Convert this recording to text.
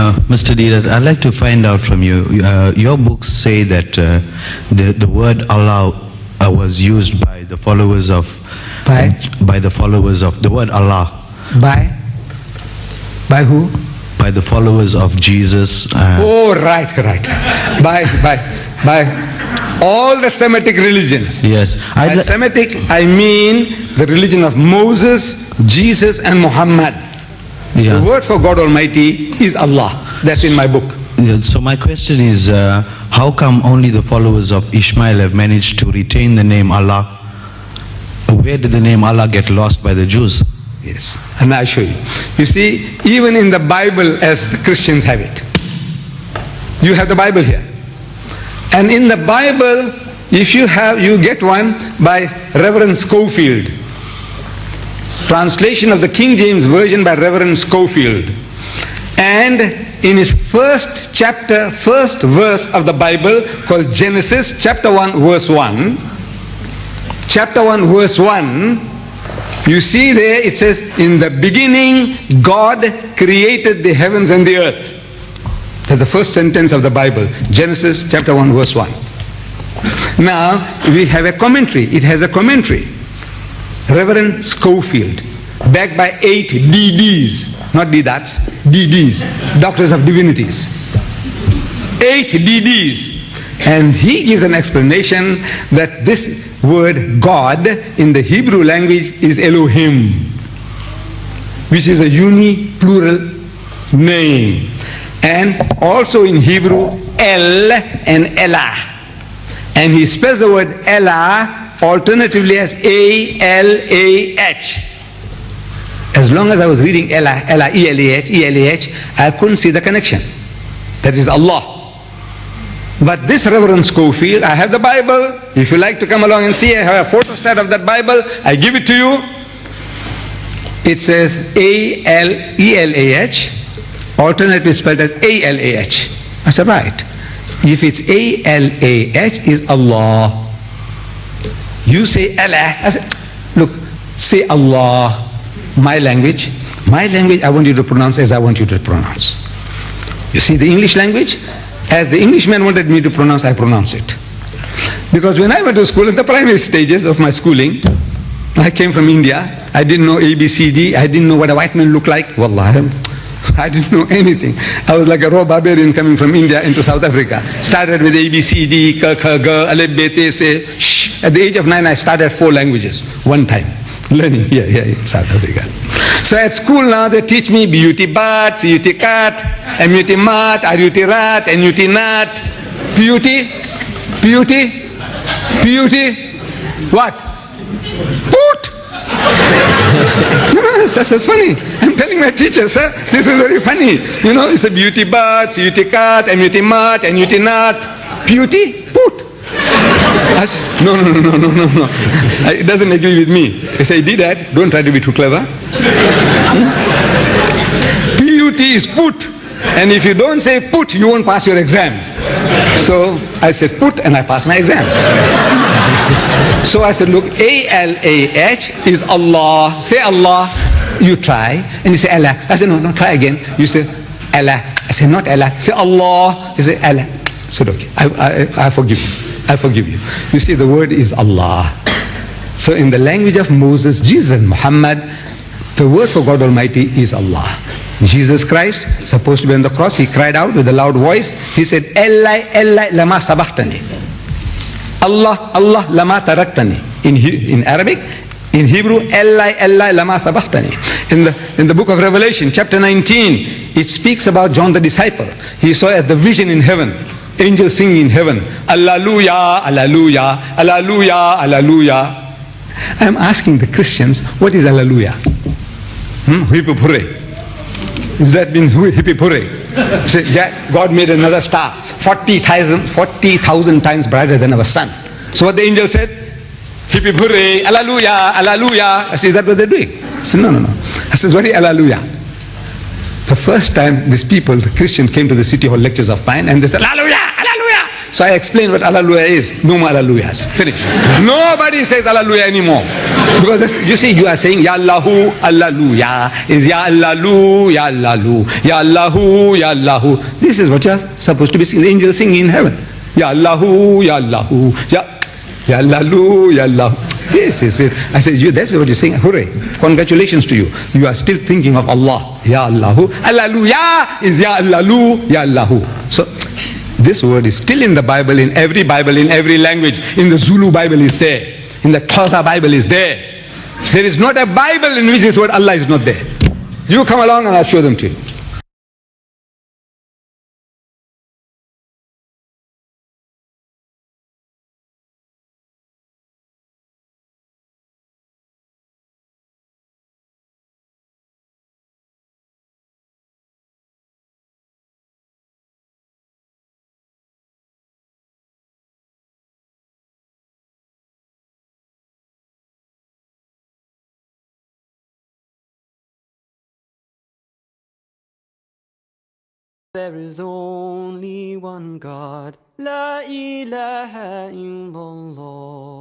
Uh, Mr. Deedat, I'd like to find out from you. Uh, your books say that uh, the the word Allah uh, was used by the followers of By? by the followers of the word Allah By? By who? by the followers of Jesus. Uh, Oh, right, right. By, by, by all the Semitic religions. Yes, By I'd Semitic, I mean the religion of Moses, Jesus, and Muhammad. Yeah. The word for God Almighty is Allah. That's in my book. So my question is, uh, how come only the followers of Ishmael have managed to retain the name Allah? Where did the name Allah get lost by the Jews? Yes, and I'll show you. You see, even in the Bible, as the Christians have it, you have the Bible here. And in the Bible, if you have, you get one by Reverend Scofield. Translation of the King James Version by Reverend Scofield. And in his first chapter, first verse of the Bible called Genesis, chapter 1, verse 1, chapter 1, verse 1, you see there it says, In the beginning, God created the heavens and the earth. That's the first sentence of the Bible, Genesis chapter 1, verse 1. Now, we have a commentary. It has a commentary. Reverend Scofield, backed by eight DDs, not Deedats, DDs, Doctors of Divinities. Eight DDs. And he gives an explanation that this word God in the Hebrew language is Elohim, which is a uni plural name. And also in Hebrew, El and Elah. And he spells the word Elah alternatively as A-L-A-H. As long as I was reading Elah, Elah, E-L-A-H, E-L-A-H, I couldn't see the connection. That is Allah. But this Reverend Scofield, I have the Bible. If you like to come along and see, I have a photostat of that Bible. I give it to you. It says A-L-E-L-A-H, alternatively spelled as A-L-A-H. I said, right. If it's A-L-A-H, is Allah. You say Allah. I said, look, say Allah. My language, my language, I want you to pronounce as I want you to pronounce. You see the English language? As the Englishman wanted me to pronounce, I pronounce it. Because when I went to school, in the primary stages of my schooling, I came from India. I didn't know ABCD. I didn't know what a white man looked like. Wallah, I didn't know anything. I was like a raw barbarian coming from India into South Africa. Started with ABCD, K, K, G, Alep, Bet, Se, Shh. At the age of nine, I started four languages, one time. Learning here, here in South Africa. So at school now, they teach me beauty bat, CUT cat, MUT mat, RUT rat, NUT nut, beauty, beauty, beauty, what? Put! Know, that's, that's funny. I'm telling my teacher, sir, this is very funny. You know, it's a beauty bat, CUT cat, MUT mat, NUT nut, beauty, put. Said, no, no, no, no, no, no, no. It doesn't agree with me. I say, did that. Don't try to be too clever. PUT is put. And if you don't say put, you won't pass your exams. So I said put and I passed my exams. So I said, look, A-L-A-H is Allah. Say Allah. You try. And you say Allah. I said, no, no, try again. You say Allah. I said, not Allah. Say Allah. You say Allah. I said, okay, I, I, I forgive you. I forgive you. You see, the word is Allah. So in the language of Moses, Jesus, and Muhammad, the word for God Almighty is Allah. Jesus Christ, supposed to be on the cross, he cried out with a loud voice. He said, Eli, Eli, lama sabahtani. Allah, Allah, lama taraktani. In, in Arabic, in Hebrew, Eli, Eli, lama sabahtani. In the, in the book of Revelation, chapter 19, it speaks about John the disciple. He saw the vision in heaven. Angels singing in heaven. Alleluia, Alleluia, Alleluia, Alleluia. I'm asking the Christians, what is Alleluia? Hmm? Is that means hippie Say, God made another star, 40,000 40,000 times brighter than our sun. So what the angel said? Hippie hooray, Alleluia, Alleluia. I said, is that what they're doing? I said, no, no, no. I said, what is Alleluia? The first time these people, the Christian, came to the City Hall lectures of Pine and they said, Hallelujah, Hallelujah. So I explained what Alleluia is. No more Alleluias. Finish. Nobody says Alleluia anymore. Because you see, you are saying Ya Allahu, Alleluia. Is Ya Allahu, Ya Allahu, Ya Allahu, Ya Allahu. This is what you are supposed to be singing. The angels sing in heaven. Ya Allahu, Ya Allahu, Ya Ya Allahu, Ya Allahu. This is it. I said, you, that's what you're saying. Hooray. Congratulations to you. You are still thinking of Allah. Ya Allahu. Alleluia is Ya Allahu, Ya Allahu. So, this word is still in the Bible, in every Bible, in every language. In the Zulu Bible is there. In the Xhosa Bible is there. There is not a Bible in which this word Allah is not there. You come along and I'll show them to you. There is only one God, La ilaha illallah.